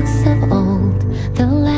looks of old, the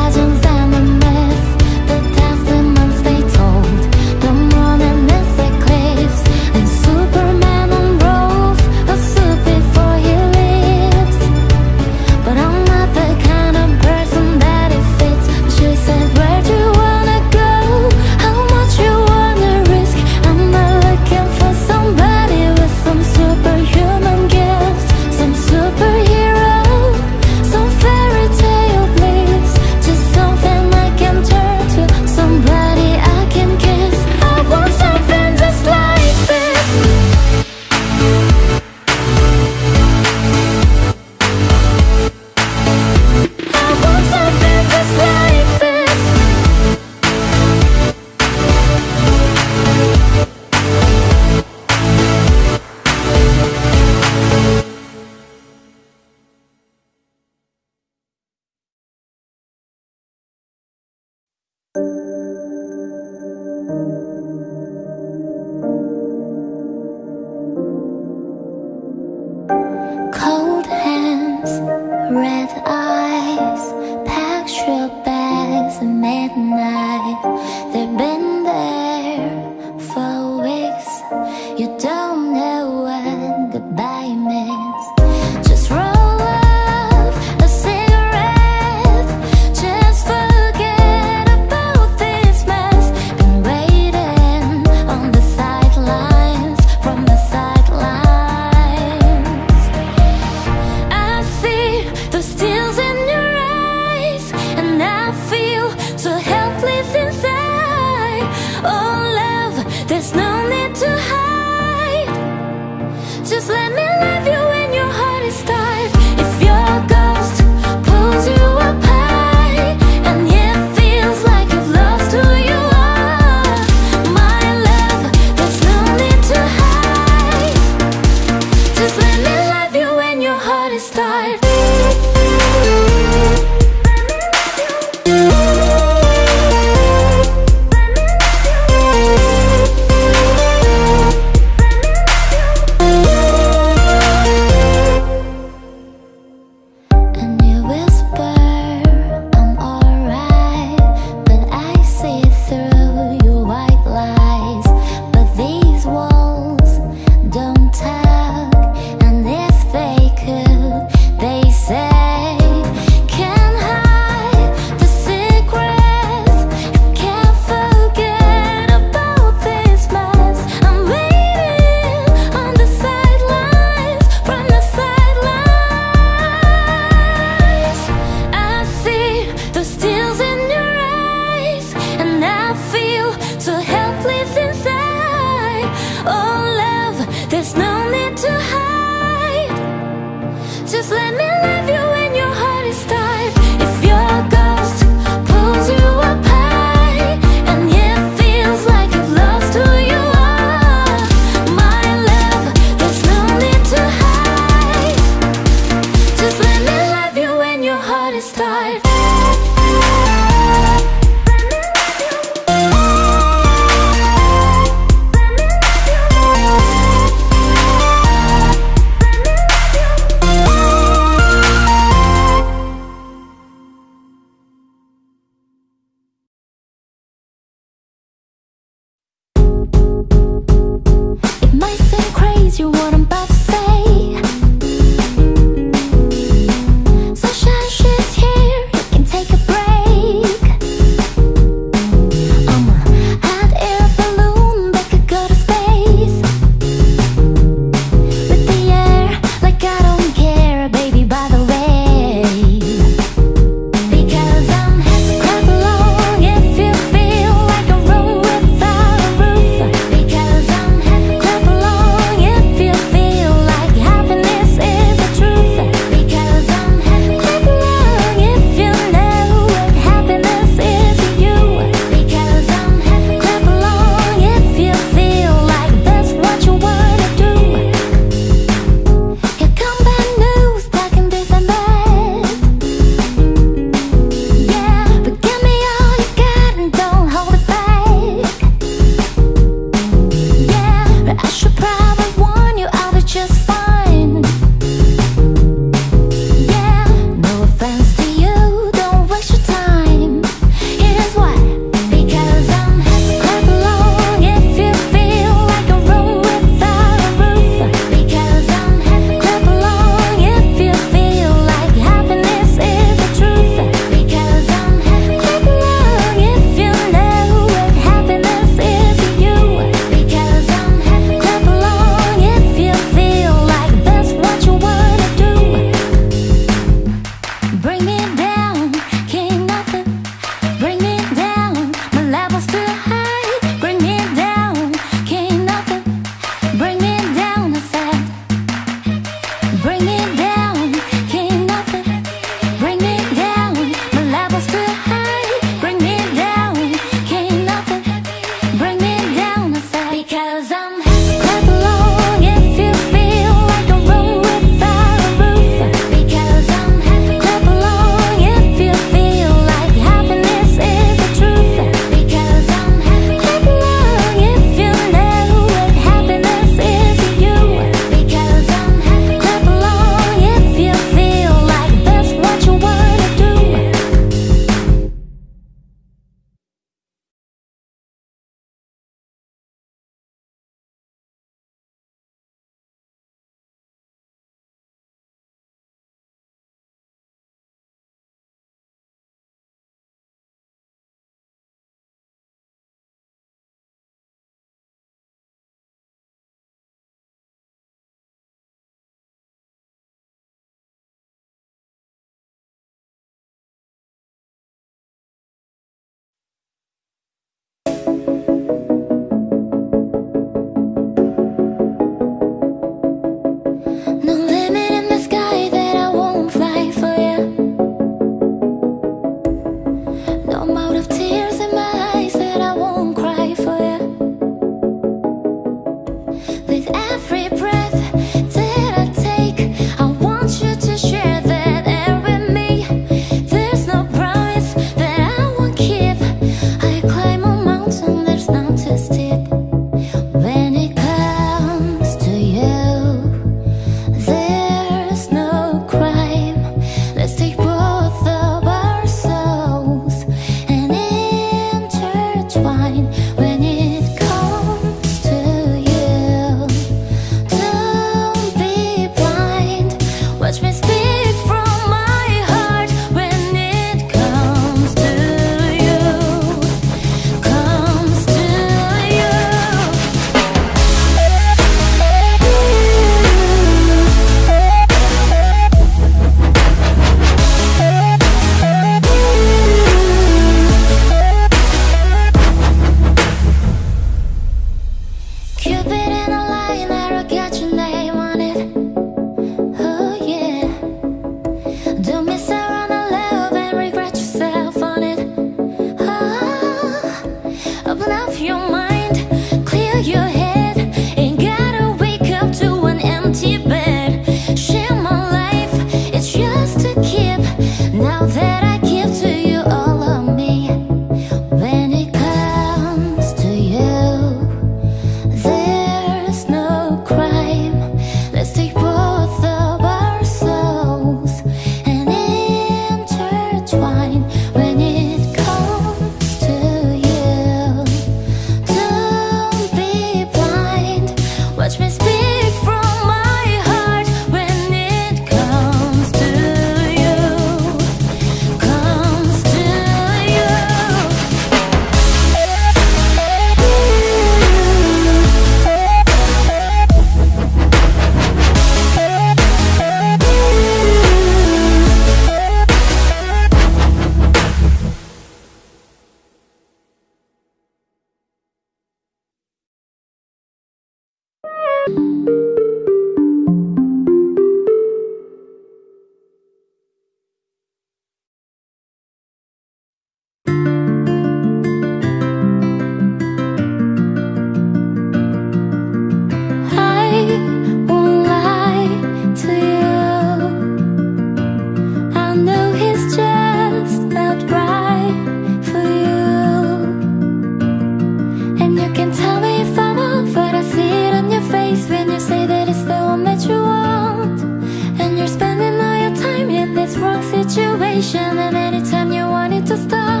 and anytime you wanted to stop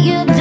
you do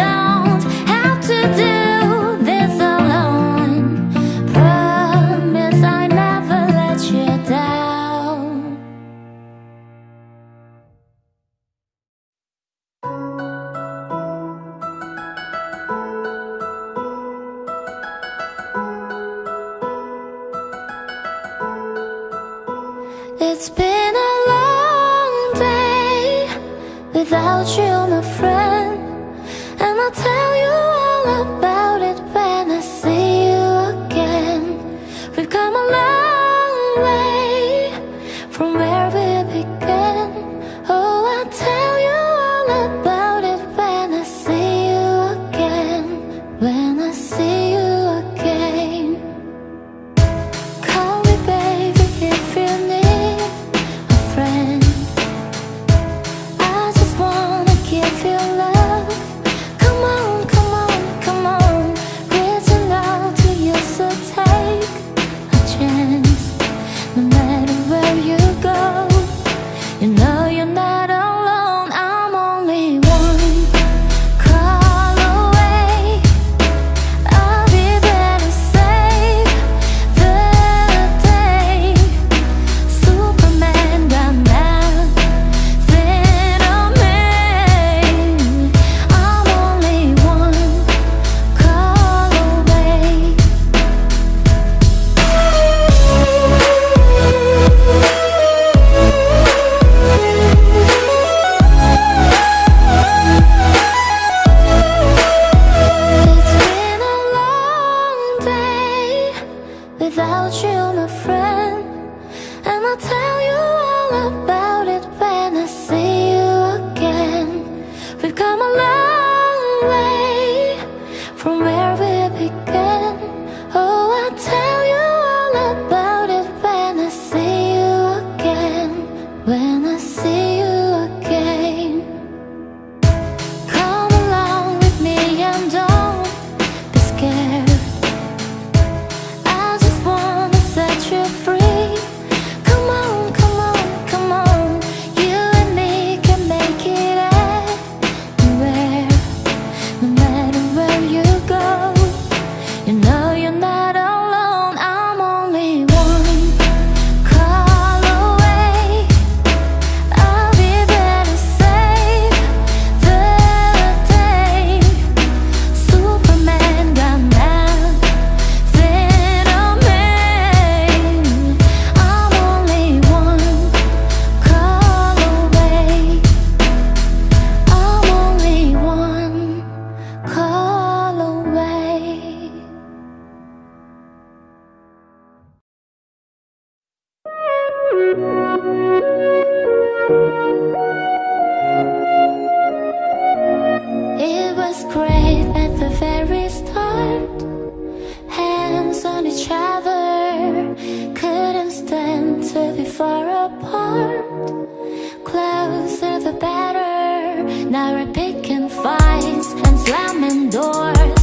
slamming doors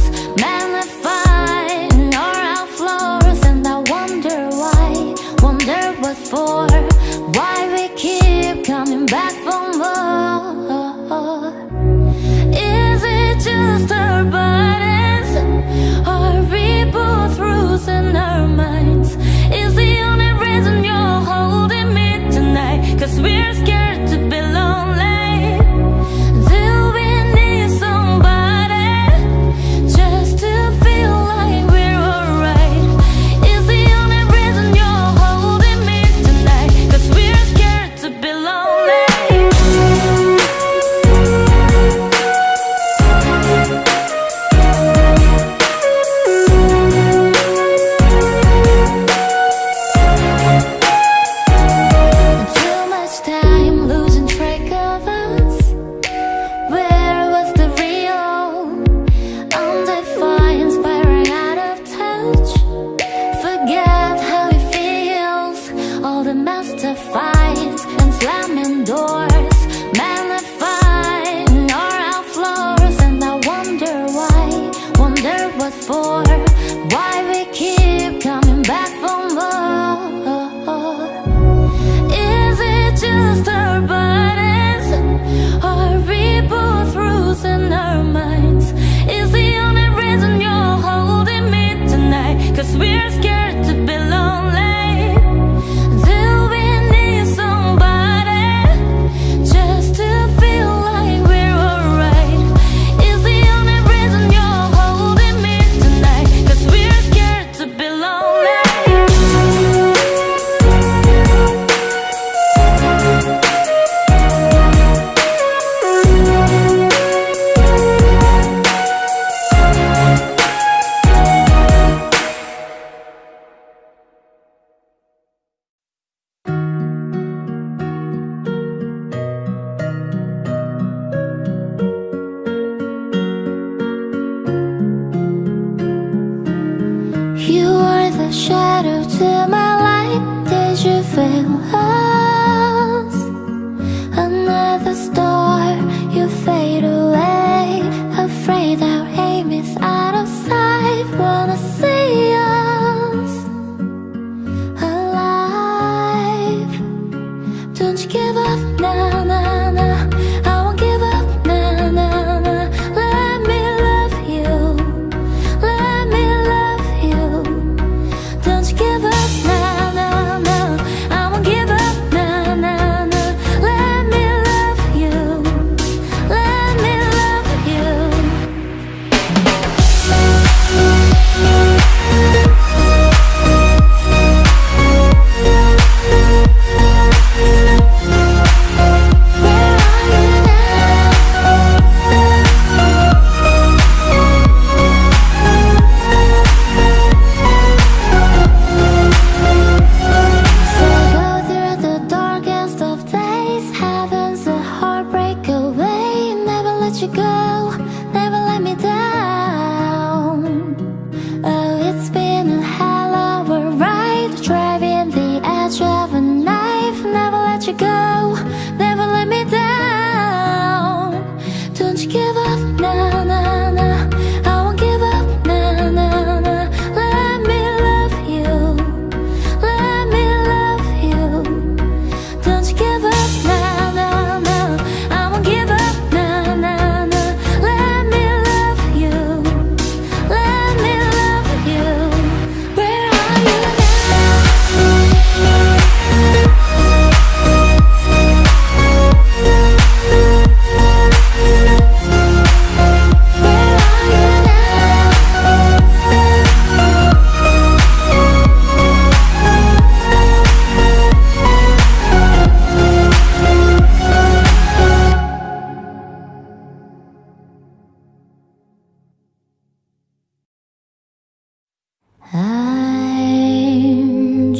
to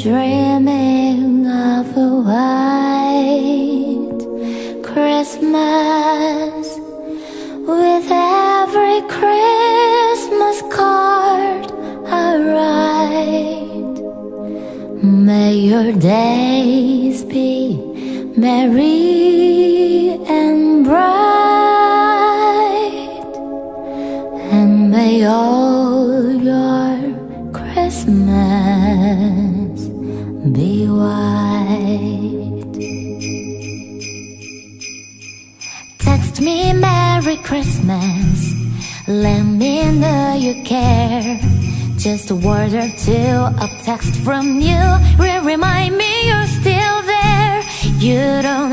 Dreaming of a white Christmas With every Christmas card I write. May your days be merry let me know you care. Just a word or two, a text from you. Will remind me you're still there. You don't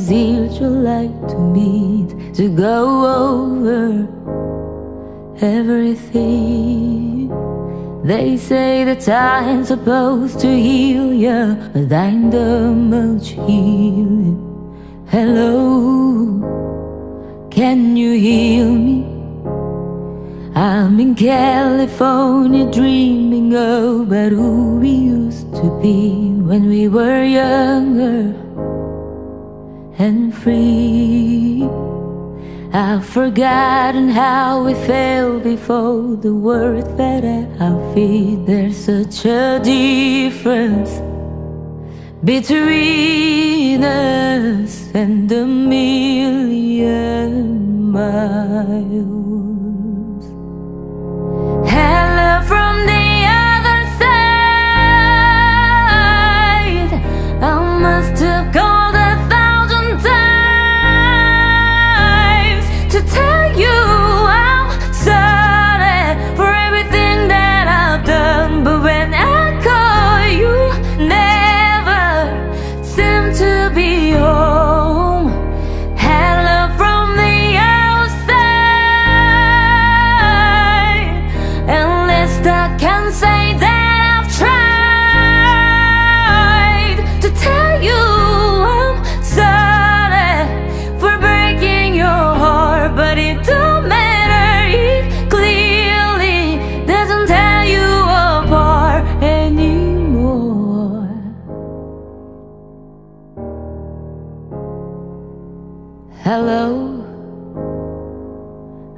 is it you like to meet to go over everything? They say that time's supposed to heal you, but I'm the much healing. Hello, can you hear me? I'm in California dreaming about who we used to be when we were younger and free. I've forgotten how we felt before the words that I feel. There's such a difference between us and a million miles. Hello from the other side. I must Hello,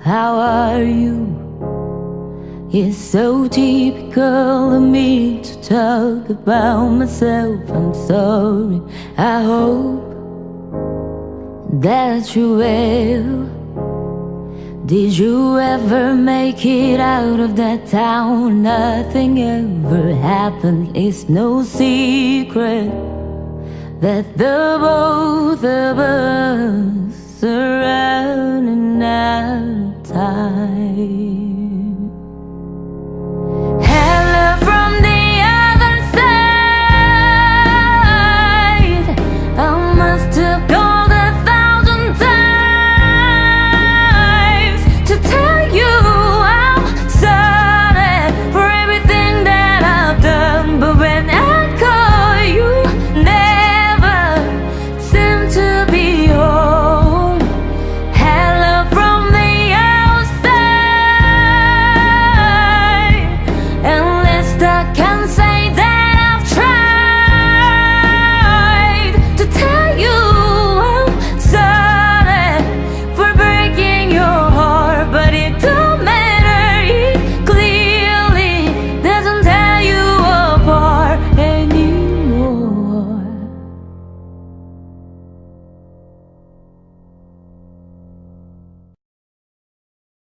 how are you? It's so typical of me to talk about myself. I'm sorry. I hope that you will. Did you ever make it out of that town? Nothing ever happened. It's no secret that the both of us Surrounding out of time.